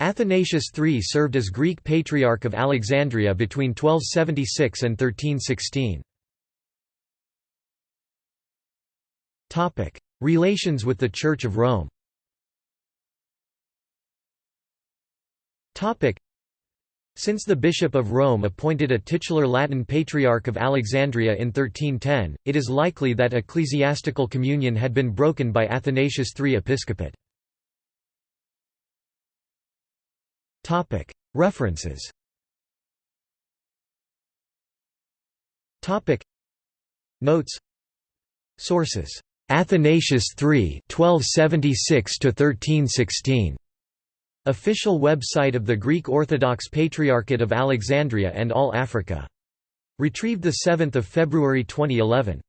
Athanasius III served as Greek Patriarch of Alexandria between 1276 and 1316. Relations with the Church of Rome since the Bishop of Rome appointed a titular Latin Patriarch of Alexandria in 1310, it is likely that ecclesiastical communion had been broken by Athanasius III episcopate. References. Notes. Sources. Athanasius III 1276 1316 Official website of the Greek Orthodox Patriarchate of Alexandria and All Africa. Retrieved 7 February 2011.